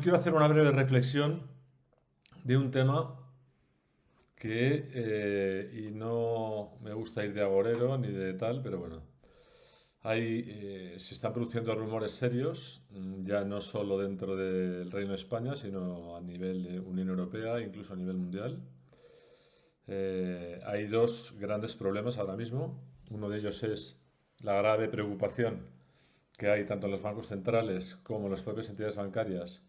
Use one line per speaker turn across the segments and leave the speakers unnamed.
quiero hacer una breve reflexión de un tema que, eh, y no me gusta ir de agorero ni de tal, pero bueno, hay, eh, se están produciendo rumores serios, mm, ya no solo dentro del Reino de España, sino a nivel de Unión Europea, incluso a nivel mundial. Eh, hay dos grandes problemas ahora mismo. Uno de ellos es la grave preocupación que hay tanto en los bancos centrales como en las propias entidades bancarias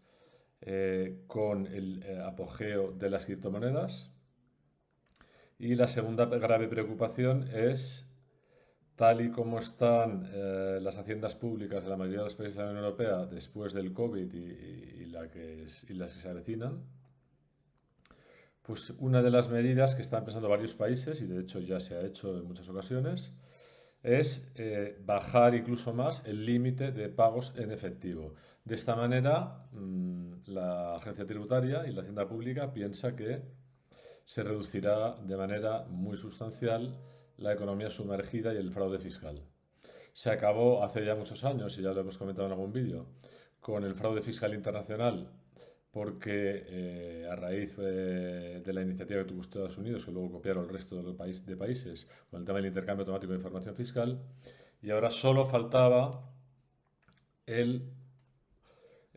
eh, con el eh, apogeo de las criptomonedas. Y la segunda grave preocupación es, tal y como están eh, las haciendas públicas de la mayoría de los países de la Unión Europea después del COVID y, la que y las que se avecinan, pues una de las medidas que están pensando varios países, y de hecho ya se ha hecho en muchas ocasiones, es eh, bajar incluso más el límite de pagos en efectivo. De esta manera, mm, la agencia tributaria y la hacienda pública piensa que se reducirá de manera muy sustancial la economía sumergida y el fraude fiscal. Se acabó hace ya muchos años, y ya lo hemos comentado en algún vídeo, con el fraude fiscal internacional porque eh, a raíz de la iniciativa que tuvo Estados Unidos, que luego copiaron el resto de, los de países con el tema del intercambio automático de información fiscal, y ahora solo faltaba el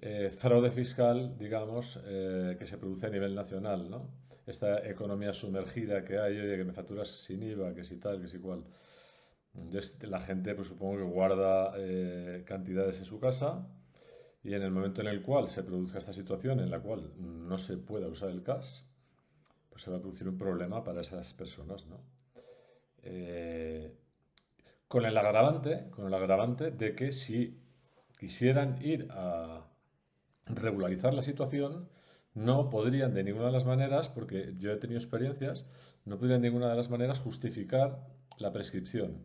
eh, fraude fiscal, digamos, eh, que se produce a nivel nacional, ¿no? Esta economía sumergida que hay, oye, que me facturas sin IVA, que si tal, que si cual. Entonces, la gente, pues supongo que guarda cantidades en su casa, y en el momento en el cual se produzca esta situación en la cual no se pueda usar el cash, pues se va a producir un problema para esas personas, ¿no? Eh, con el agravante, con el agravante de que si quisieran ir a regularizar la situación, no podrían de ninguna de las maneras, porque yo he tenido experiencias, no podrían de ninguna de las maneras justificar la prescripción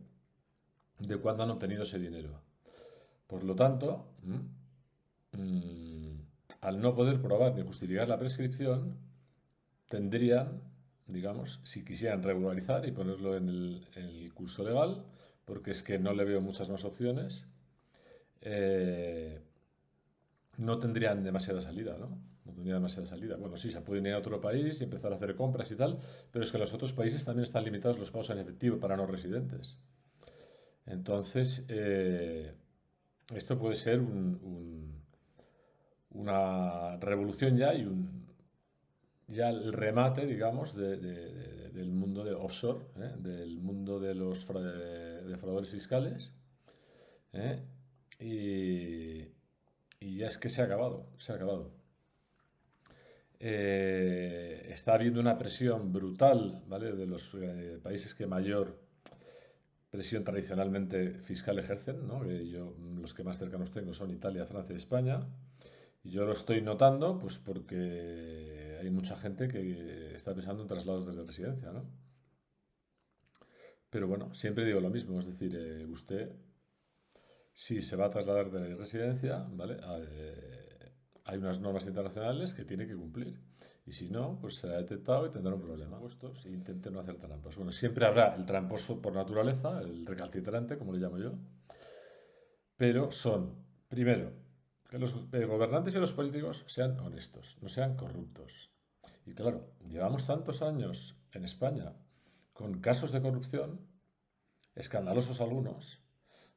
de cuándo han obtenido ese dinero. Por lo tanto, Mm, al no poder probar ni justificar la prescripción, tendrían, digamos, si quisieran regularizar y ponerlo en el, curso legal, porque es que no le veo muchas más opciones, eh, no tendrían demasiada salida, ¿no? No tendrían demasiada salida. Bueno, sí, se pueden ir a otro país y empezar a hacer compras y tal, pero es que los otros países también están limitados los pagos en efectivo para no residentes. Entonces, eh, esto puede ser un una revolución ya y un, ya el remate, digamos, del mundo de offshore, ¿eh? del mundo de los defraudadores fiscales. ¿eh? Y, ya es que se ha acabado, se ha acabado. Eh, está habiendo una presión brutal ¿vale? de los países que mayor presión tradicionalmente fiscal ejercen. ¿no? yo, los que más cercanos tengo son Italia, Francia y España. Y yo lo estoy notando pues porque hay mucha gente que está pensando en traslados desde residencia, ¿no? Pero bueno, siempre digo lo mismo, es decir, eh, usted, si se va a trasladar de residencia, ¿vale? Eh, hay unas normas internacionales que tiene que cumplir. Y si no, pues será detectado y tendrá un problema. E intente no hacer trampas. Bueno, siempre habrá el tramposo por naturaleza, el recalcitrante, como le llamo yo. Pero son, primero, que los gobernantes y los políticos sean honestos, no sean corruptos. Y claro, llevamos tantos años en España con casos de corrupción, escandalosos algunos,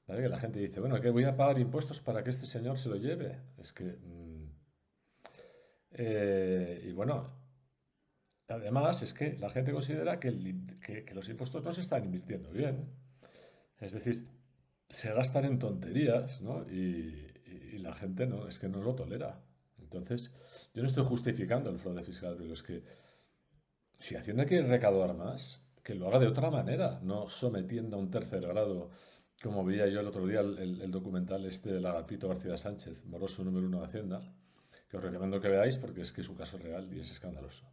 que la gente dice, bueno, que voy a pagar impuestos para que este señor se lo lleve. Es que... Mm, eh, y bueno, además es que la gente considera que, los impuestos no se están invirtiendo bien. Es decir, se gastan en tonterías, ¿no? Y, y la gente no, es que no lo tolera. Entonces, yo no estoy justificando el fraude fiscal, pero es que si Hacienda quiere recaudar más, que lo haga de otra manera, no sometiendo a un tercer grado, como veía yo el otro día el, documental este del Agapito García Sánchez, moroso número uno de Hacienda, que os recomiendo que veáis porque es que es un caso real y es escandaloso.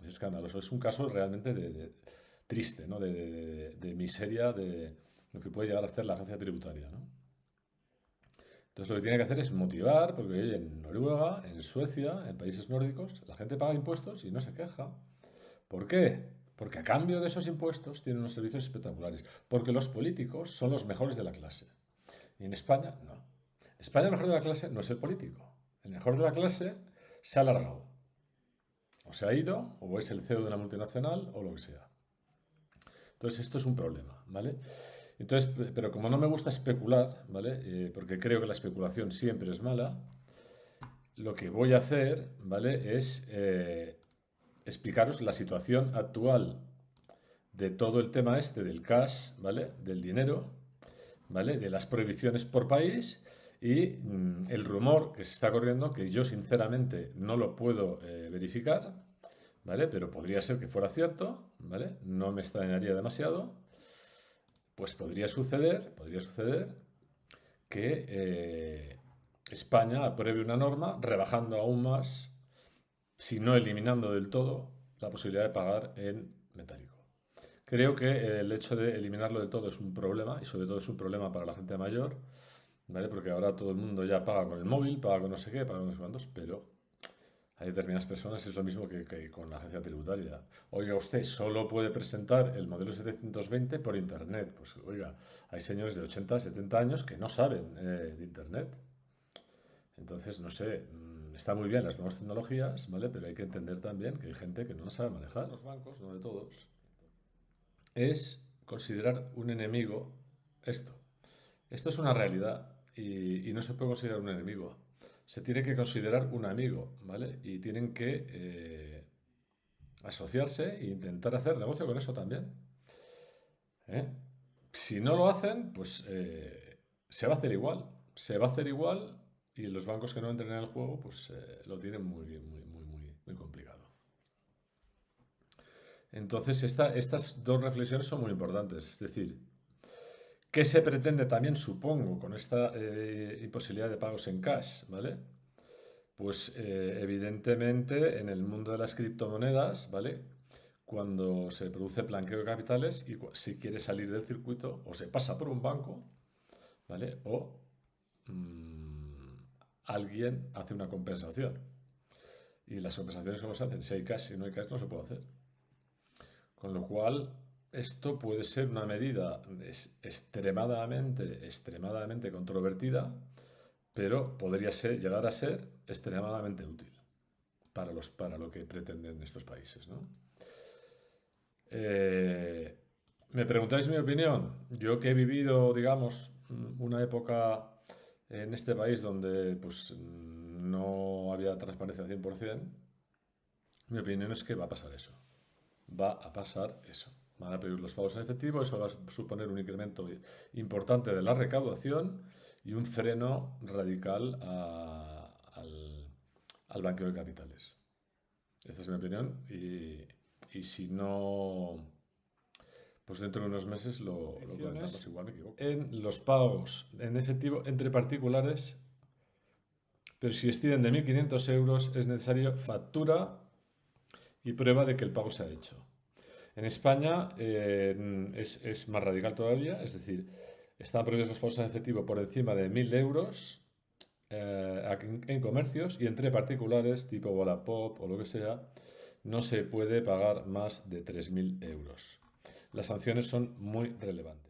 Es escandaloso, es un caso realmente de, triste, ¿no? de, de miseria, de lo que puede llegar a hacer la agencia tributaria. ¿no? Entonces lo que tiene que hacer es motivar, porque en Noruega, en Suecia, en países nórdicos, la gente paga impuestos y no se queja. ¿Por qué? Porque a cambio de esos impuestos tienen unos servicios espectaculares. Porque los políticos son los mejores de la clase. Y en España, no. España el mejor de la clase no es el político. El mejor de la clase se ha alargado. O se ha ido, o es el CEO de una multinacional, o lo que sea. Entonces, esto es un problema, ¿vale? Entonces, pero como no me gusta especular, ¿vale? Eh, porque creo que la especulación siempre es mala, lo que voy a hacer, ¿vale? Es eh, explicaros la situación actual de todo el tema este del cash, ¿vale? Del dinero, ¿vale? De las prohibiciones por país y mm, el rumor que se está corriendo, que yo sinceramente no lo puedo eh, verificar, ¿vale? Pero podría ser que fuera cierto, ¿vale? No me extrañaría demasiado. Pues podría suceder, podría suceder que eh, España apruebe una norma rebajando aún más, si no eliminando del todo, la posibilidad de pagar en metálico. Creo que el hecho de eliminarlo del todo es un problema y sobre todo es un problema para la gente mayor, ¿vale? Porque ahora todo el mundo ya paga con el móvil, paga con no sé qué, paga con no sé cuántos, pero hay determinadas personas, es lo mismo que, con la agencia tributaria. Oiga, usted solo puede presentar el modelo 720 por Internet. Pues oiga, hay señores de 80, 70 años que no saben eh, de Internet. Entonces, no sé, mm, está muy bien las nuevas tecnologías, ¿vale? Pero hay que entender también que hay gente que no sabe manejar. Los bancos, no de todos es considerar un enemigo esto. Esto es una realidad y, no se puede considerar un enemigo. Se tiene que considerar un amigo, ¿vale? Y tienen que eh, asociarse e intentar hacer negocio con eso también. ¿eh? Si no lo hacen, pues eh, se va a hacer igual. Se va a hacer igual y los bancos que no entren en el juego, pues lo tienen muy, muy, muy, muy, muy complicado. Entonces, estas dos reflexiones son muy importantes. Es decir, ¿qué se pretende también, supongo, con esta eh, imposibilidad de pagos en cash? ¿Vale? Pues eh, evidentemente en el mundo de las criptomonedas, ¿vale? Cuando se produce blanqueo de capitales y si quiere salir del circuito, o se pasa por un banco, ¿vale? O mm, alguien hace una compensación. Y las compensaciones, ¿cómo se hacen? Si hay cash, si no hay cash, no se puede hacer. Con lo cual, esto puede ser una medida extremadamente, extremadamente controvertida, pero podría ser, llegar a ser extremadamente útil para, los, para lo que pretenden estos países. Eh, ¿Me preguntáis mi opinión? Yo que he vivido, digamos, una época en este país donde pues, no había transparencia 100%, mi opinión es que va a pasar eso va a pasar eso. Van a pedir los pagos en efectivo, eso va a suponer un incremento importante de la recaudación y un freno radical al, al, banqueo de capitales. Esta es mi opinión y, si no, pues dentro de unos meses lo, lo comentamos, igual me equivoco. En los pagos en efectivo entre particulares, pero si exceden de 1.500 euros es necesario factura y prueba de que el pago se ha hecho. En España eh, es, más radical todavía, es decir, están prohibidos los pagos en efectivo por encima de 1.000 euros eh, en, comercios y entre particulares tipo Wallapop o lo que sea, no se puede pagar más de 3.000 euros. Las sanciones son muy relevantes.